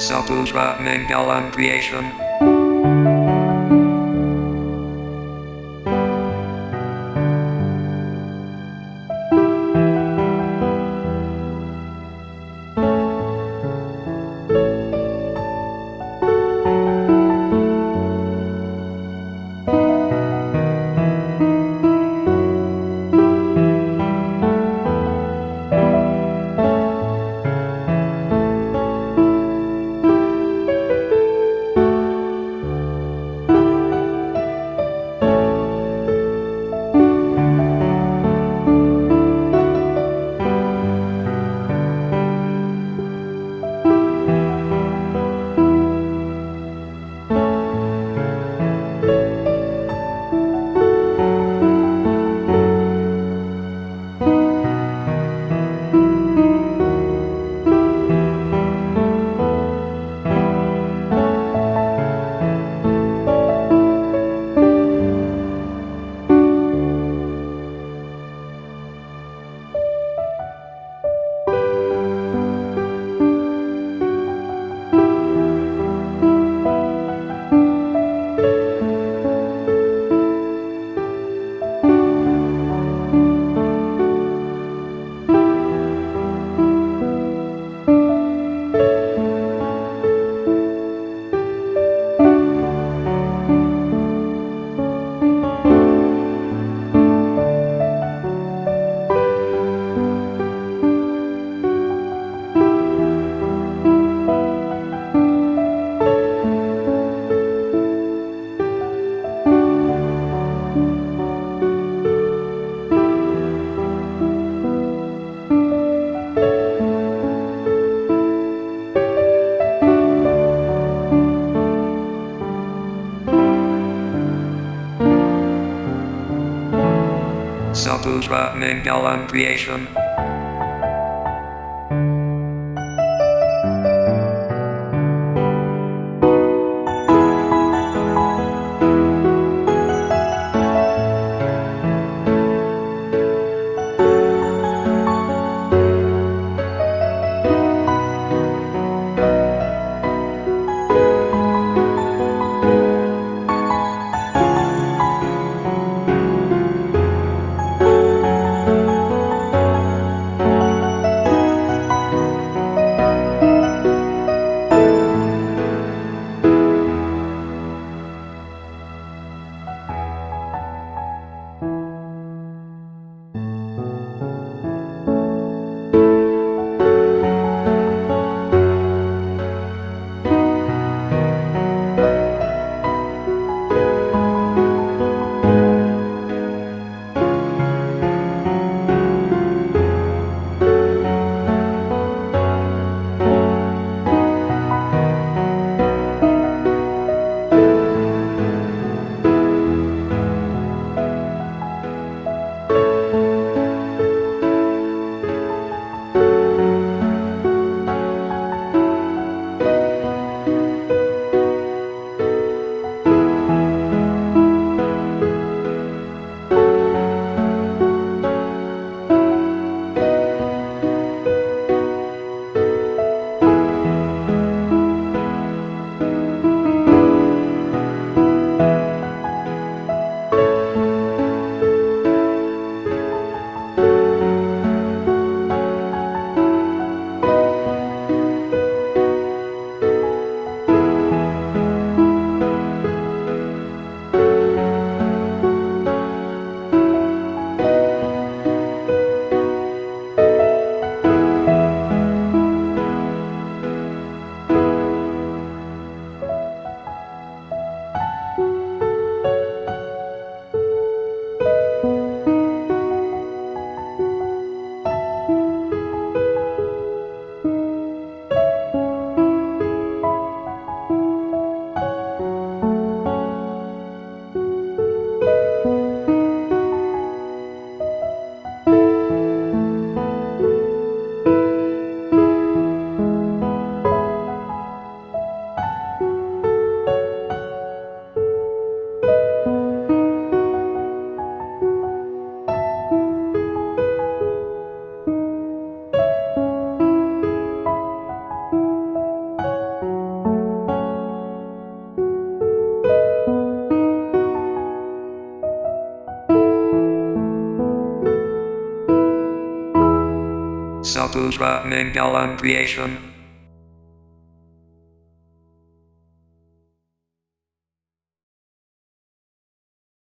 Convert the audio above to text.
Saputra Mangalam Creation. Saputra Mangalam Creation. Sapusra Mangalam Creation.